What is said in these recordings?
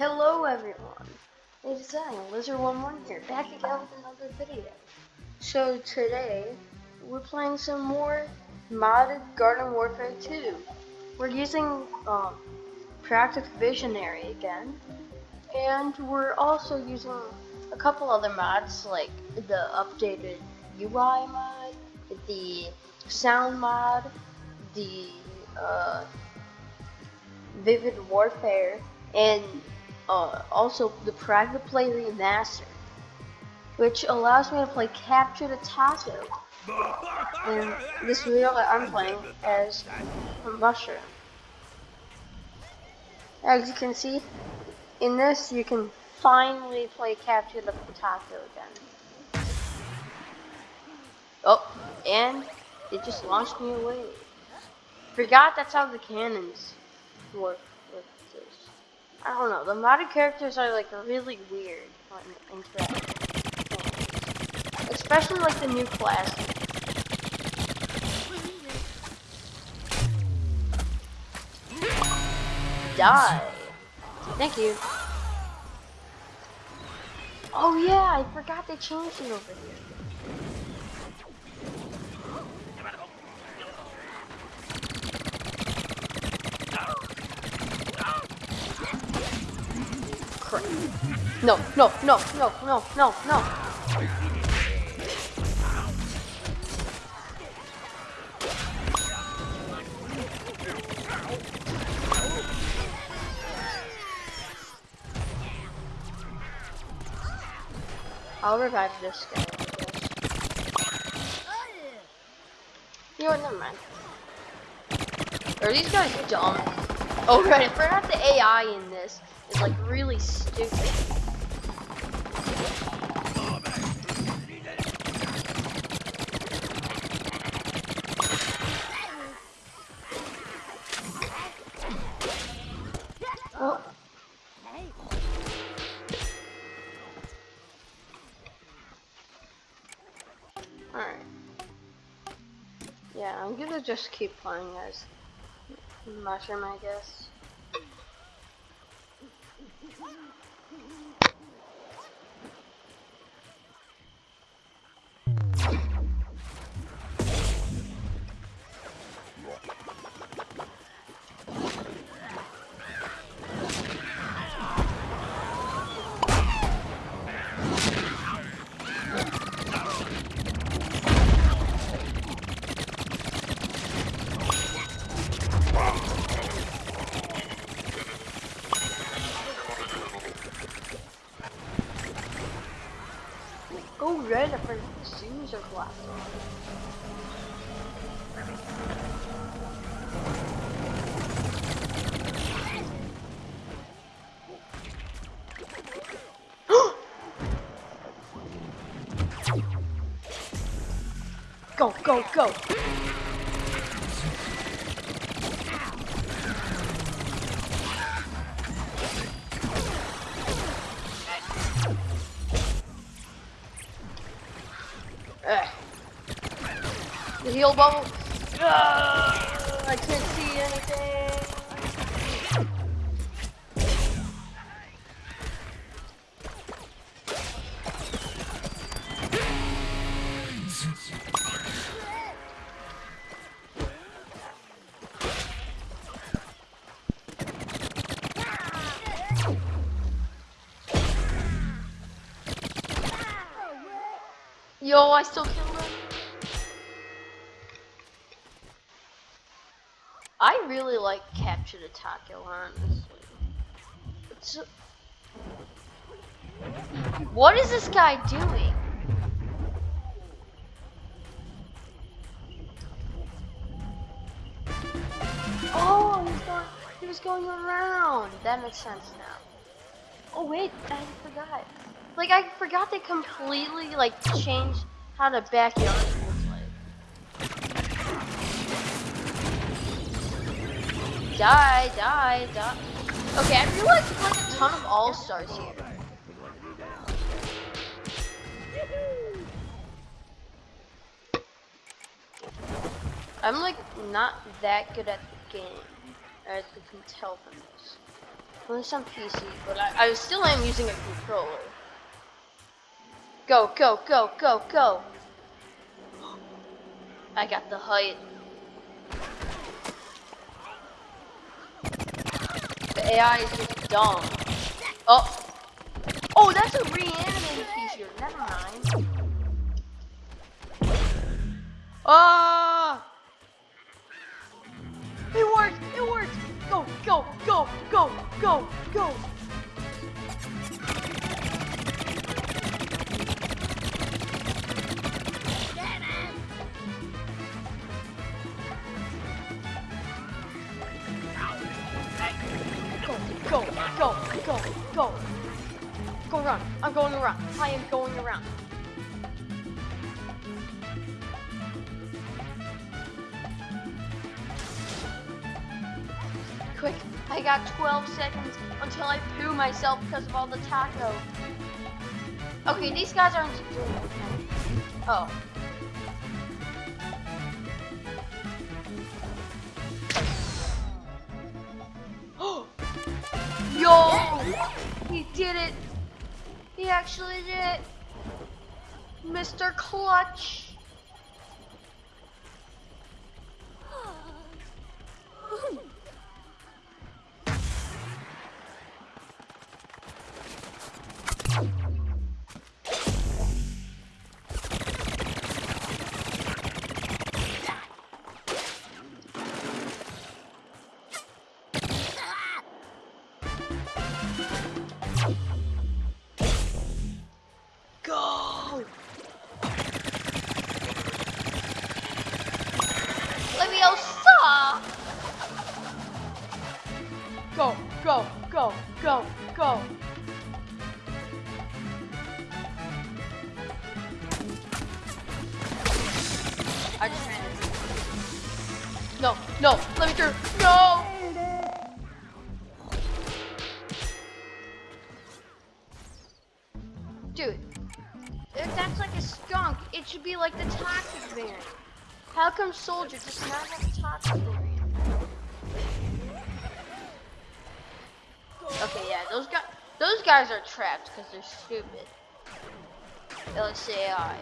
Hello everyone, it's I, Lizard11 here, back again with another video. So today, we're playing some more modded Garden Warfare 2. We're using um, Visionary again, and we're also using a couple other mods like the updated UI mod, the sound mod, the uh, Vivid Warfare, and uh, also the private play remaster, which allows me to play Capture the Taco. And this video that I'm playing as a mushroom. As you can see, in this you can finally play Capture the Taco again. Oh, and it just launched me away. Forgot that's how the cannons work. I don't know. The modded characters are like really weird in Especially like the new class. Die. Thank you. Oh yeah, I forgot they changed it over here. Crap. No, no, no, no, no, no, no. I'll revive this guy. You know what, never mind. Are these guys dumb? Oh right, I forgot the AI in this is like really stupid. Oh. Alright. Yeah, I'm gonna just keep playing as Mushroom, I guess. Go red for the seams are black. Go, go, go! The heal bubble. Uh, I can't see Yo, I still killed him. I really like Capture the Taco, honestly. What is this guy doing? Oh, he's going, he was going around. That makes sense now. Oh wait, I forgot. Like I forgot they completely like changed how the backyard looks like. Die, die, die. Okay, I like there's like a ton of all-stars here. I'm like not that good at the game, as you can tell from this. Well, it's on PC, but I, I still am using a controller. Go, go, go, go, go. I got the height. The AI is just dumb. Oh. Oh, that's a reanimated feature. Never mind. Ah! It worked! It worked! Go, go, go, go, go, go! Go, go, go, go. Go run. I'm going around. I am going around. Quick, I got 12 seconds until I poo myself because of all the taco. Okay, these guys aren't doing okay. Oh. He did it! He actually did it! Mr. Clutch! Hmm. Go, go, go. I just ran into No, no, let me through. No! Dude, if that's like a skunk, it should be like the toxic variant. How come Soldier does not have toxic? Okay, yeah, those guys, those guys are trapped because they're stupid. LCAI.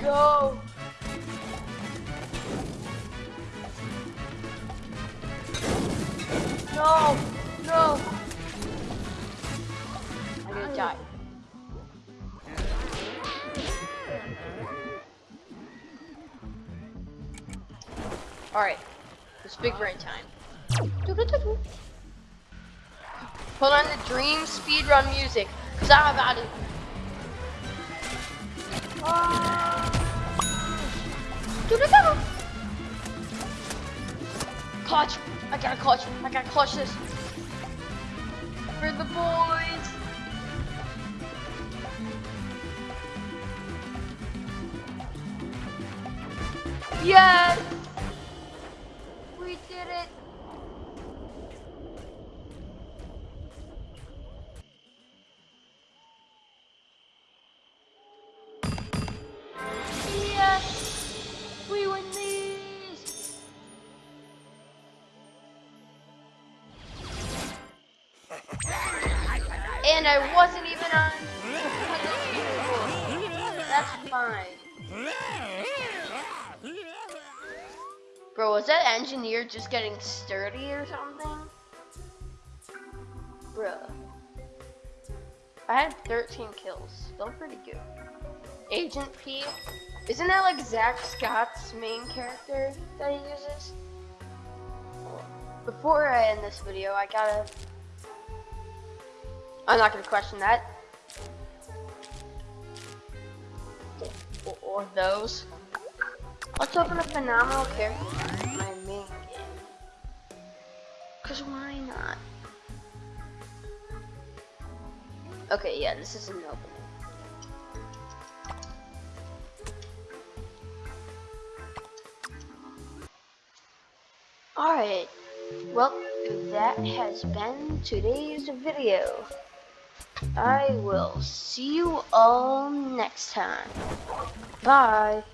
Go! No! No! Alright. It's big brain time. Put on the dream speedrun music, cause I'm about to Clutch! I gotta clutch! I gotta clutch this! For the boys! Yes! And I wasn't even on. That's fine. Bro, was that engineer just getting sturdy or something? Bro. I had 13 kills. Still pretty good. Agent P. Isn't that like Zach Scott's main character that he uses? Before I end this video, I gotta. I'm not gonna question that. Or, or those. Let's open a phenomenal character in my main game. Cause why not? Okay, yeah, this is an opening. Alright, well, that has been today's video. I will see you all next time. Bye.